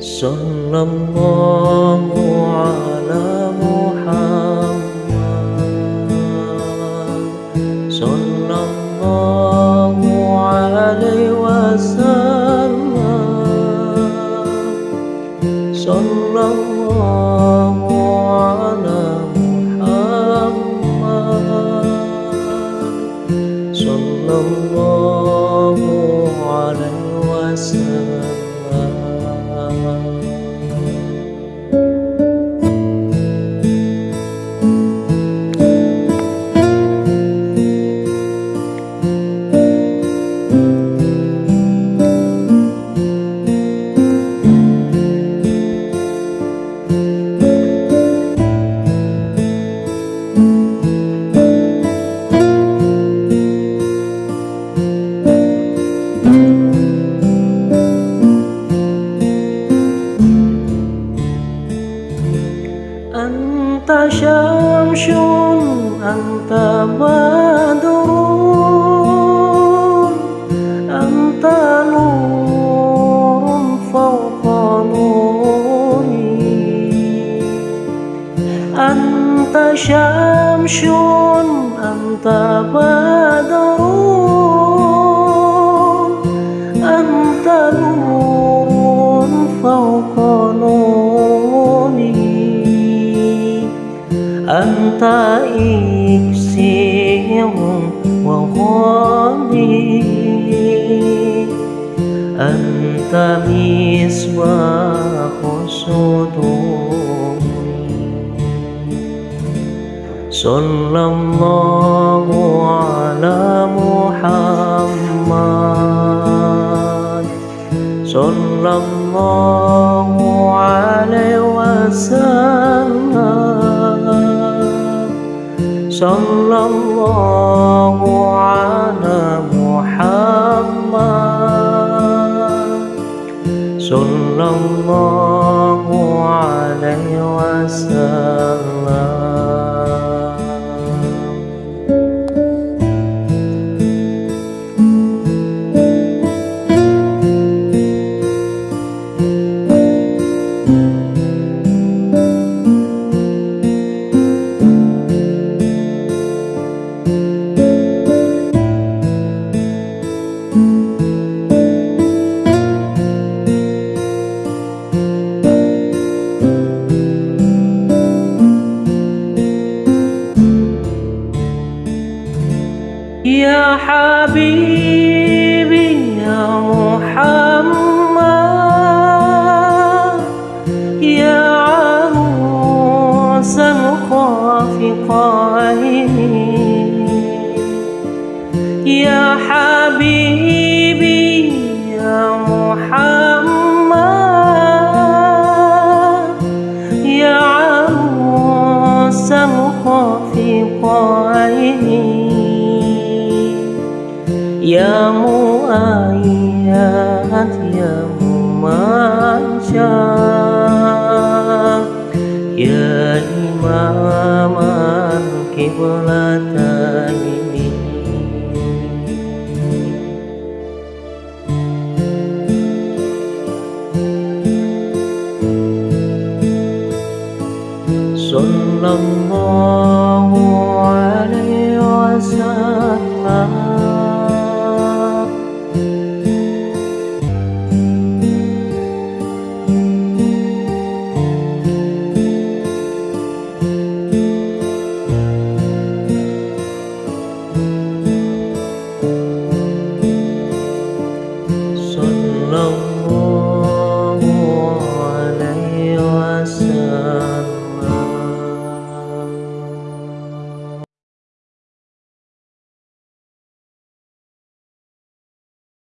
صلى الله على محمد صلى الله عليه وسلم صلى الله على محمد صلى الله عليه وسلم شمس أنت بدر أنت نور فوق نوري أنت شمس أنت بدر أنت نور فوق نوري أنت إكسير وغالي أنت مصباح صدوري. صلى الله صلى الله على محمد صلى الله عليه وسلم حبيبي يا محمد. يا عروس الخافقين يا حبيبي يا محمد. يا عروس Ya mu'ayat Ya mu'ayat Ya imam Al-Qiblatani Sallallahu alaihi wasallam.